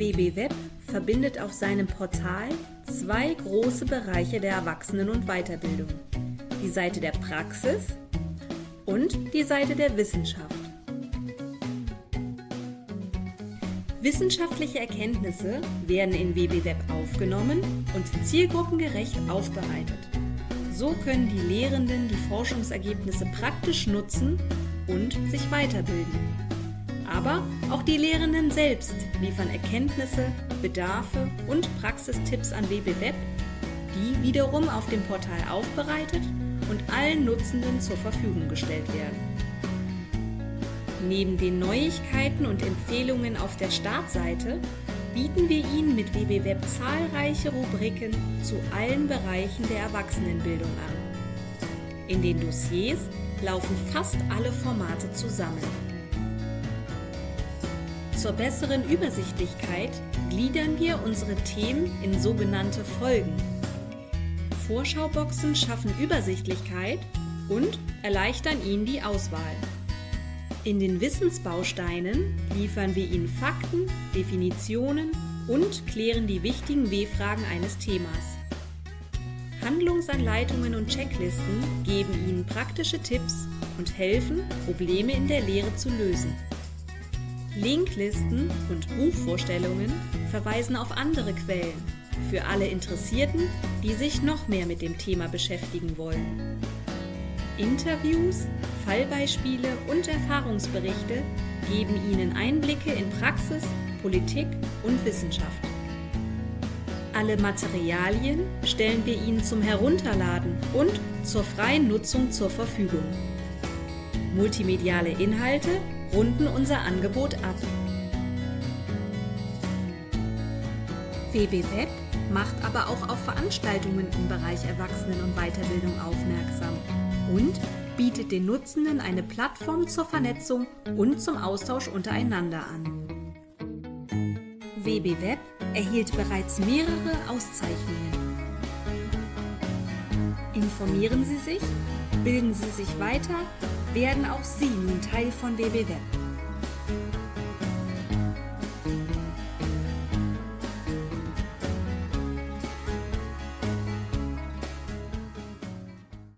WB Web verbindet auf seinem Portal zwei große Bereiche der Erwachsenen- und Weiterbildung. Die Seite der Praxis und die Seite der Wissenschaft. Wissenschaftliche Erkenntnisse werden in WB Web aufgenommen und zielgruppengerecht aufbereitet. So können die Lehrenden die Forschungsergebnisse praktisch nutzen und sich weiterbilden. Aber auch die Lehrenden selbst liefern Erkenntnisse, Bedarfe und Praxistipps an WB Web, die wiederum auf dem Portal aufbereitet und allen Nutzenden zur Verfügung gestellt werden. Neben den Neuigkeiten und Empfehlungen auf der Startseite bieten wir Ihnen mit WB Web zahlreiche Rubriken zu allen Bereichen der Erwachsenenbildung an. In den Dossiers laufen fast alle Formate zusammen. Zur besseren Übersichtlichkeit gliedern wir unsere Themen in sogenannte Folgen. Vorschauboxen schaffen Übersichtlichkeit und erleichtern Ihnen die Auswahl. In den Wissensbausteinen liefern wir Ihnen Fakten, Definitionen und klären die wichtigen W-Fragen eines Themas. Handlungsanleitungen und Checklisten geben Ihnen praktische Tipps und helfen, Probleme in der Lehre zu lösen. Linklisten und Buchvorstellungen verweisen auf andere Quellen für alle Interessierten, die sich noch mehr mit dem Thema beschäftigen wollen. Interviews, Fallbeispiele und Erfahrungsberichte geben Ihnen Einblicke in Praxis, Politik und Wissenschaft. Alle Materialien stellen wir Ihnen zum Herunterladen und zur freien Nutzung zur Verfügung. Multimediale Inhalte runden unser Angebot ab. WB Web macht aber auch auf Veranstaltungen im Bereich Erwachsenen- und Weiterbildung aufmerksam und bietet den Nutzenden eine Plattform zur Vernetzung und zum Austausch untereinander an. WB Web erhielt bereits mehrere Auszeichnungen. Informieren Sie sich, bilden Sie sich weiter, werden auch Sie nun Teil von WB Web.